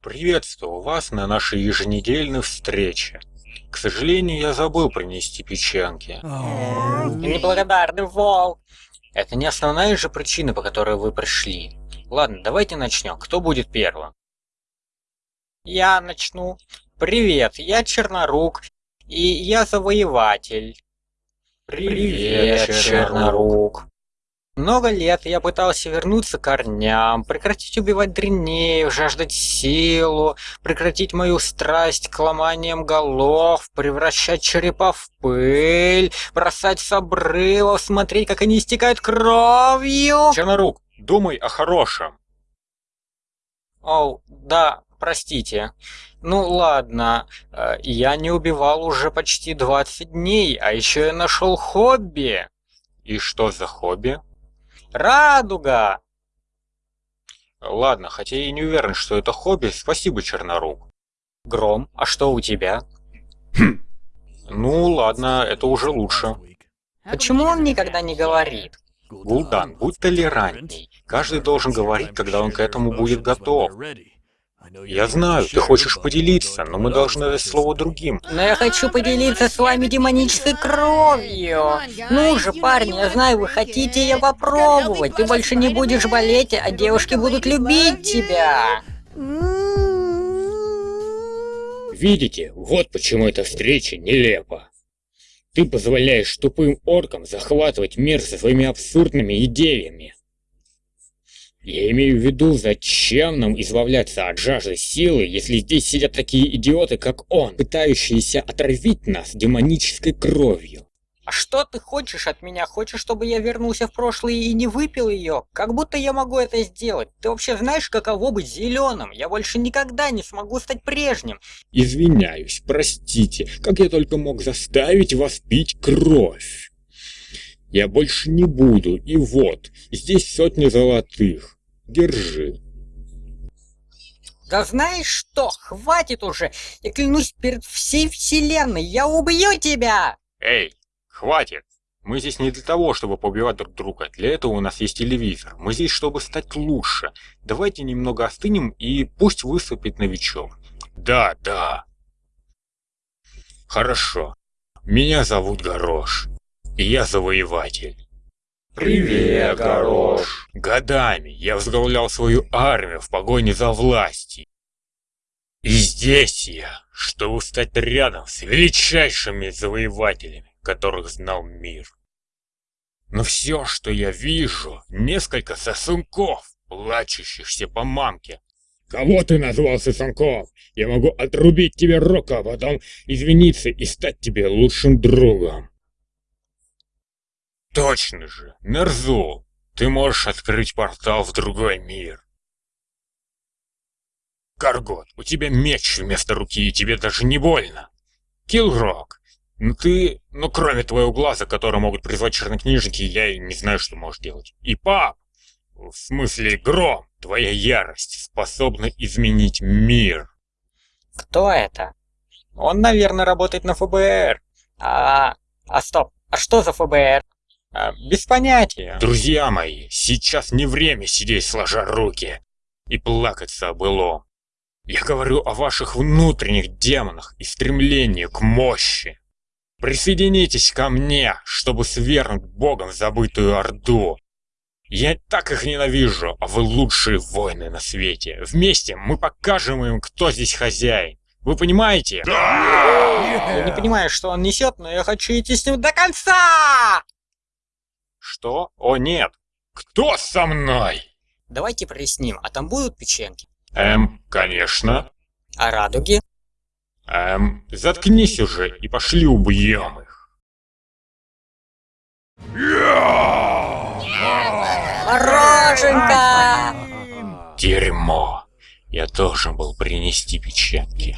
Приветствую вас на нашей еженедельной встрече. К сожалению, я забыл принести печенки. Неблагодарный волк. Это не основная же причина, по которой вы пришли. Ладно, давайте начнем. Кто будет первым? Я начну. Привет, я Чернорук, и я завоеватель. Привет, Чернорук. Много лет я пытался вернуться к корням, прекратить убивать дренеев, жаждать силу, прекратить мою страсть к ломаниям голов, превращать черепа в пыль, бросать с обрывов, смотреть, как они истекают кровью. Чернорук, думай о хорошем. О, да, простите. Ну ладно, э, я не убивал уже почти 20 дней, а еще я нашел хобби. И что за хобби? Радуга! Ладно, хотя я и не уверен, что это хобби, спасибо, Чернорук. Гром, а что у тебя? Хм. Ну ладно, это уже лучше. Почему он никогда не говорит? Гул'дан, будь толерантней. Каждый должен говорить, когда он к этому будет готов. Я знаю, ты хочешь поделиться, но мы должны дать слово другим. Но я хочу поделиться с вами демонической кровью. Ну же, парни, я знаю, вы хотите ее попробовать. Ты больше не будешь болеть, а девушки будут любить тебя. Видите, вот почему эта встреча нелепа. Ты позволяешь тупым оркам захватывать мир со своими абсурдными идеями. Я имею в виду, зачем нам избавляться от жажды силы, если здесь сидят такие идиоты, как он, пытающиеся отравить нас демонической кровью. А что ты хочешь от меня? Хочешь, чтобы я вернулся в прошлое и не выпил ее? Как будто я могу это сделать. Ты вообще знаешь, каково быть зеленым? Я больше никогда не смогу стать прежним. Извиняюсь, простите, как я только мог заставить вас пить кровь? Я больше не буду, и вот, здесь сотни золотых. Держи. Да знаешь что, хватит уже! Я клянусь перед всей вселенной, я убью тебя! Эй, хватит! Мы здесь не для того, чтобы побивать друг друга. Для этого у нас есть телевизор. Мы здесь, чтобы стать лучше. Давайте немного остынем и пусть выступит новичок. Да, да. Хорошо. Меня зовут Горош. И я завоеватель. Привет, Горош. Годами я возглавлял свою армию в погоне за властью. И здесь я, чтобы стать рядом с величайшими завоевателями, которых знал мир. Но все, что я вижу, несколько сосунков, плачущихся по мамке. Кого ты назвал сосунков? Я могу отрубить тебе руку, а потом извиниться и стать тебе лучшим другом. Точно же, Нерзул, ты можешь открыть портал в другой мир. Каргот, у тебя меч вместо руки, и тебе даже не больно. Килрок, ну ты, ну кроме твоего глаза, который могут призвать чернокнижники, я не знаю, что можешь делать. И пап, в смысле Гром, твоя ярость способна изменить мир. Кто это? Он, наверное, работает на ФБР. А, а стоп, а что за ФБР? А, без понятия. Друзья мои, сейчас не время сидеть сложа руки и плакаться о былом. Я говорю о ваших внутренних демонах и стремлении к мощи. Присоединитесь ко мне, чтобы свергнуть богом забытую Орду. Я так их ненавижу, а вы лучшие воины на свете. Вместе мы покажем им, кто здесь хозяин. Вы понимаете? Да! Я не понимаю, что он несет, но я хочу идти с ним до конца! Что? О, нет! Кто со мной? Давайте проясним, а там будут печенки? Эм, конечно. А радуги? Эм, заткнись уже и пошли убьем их. Мороженка! Дерьмо. Я должен был принести печенки.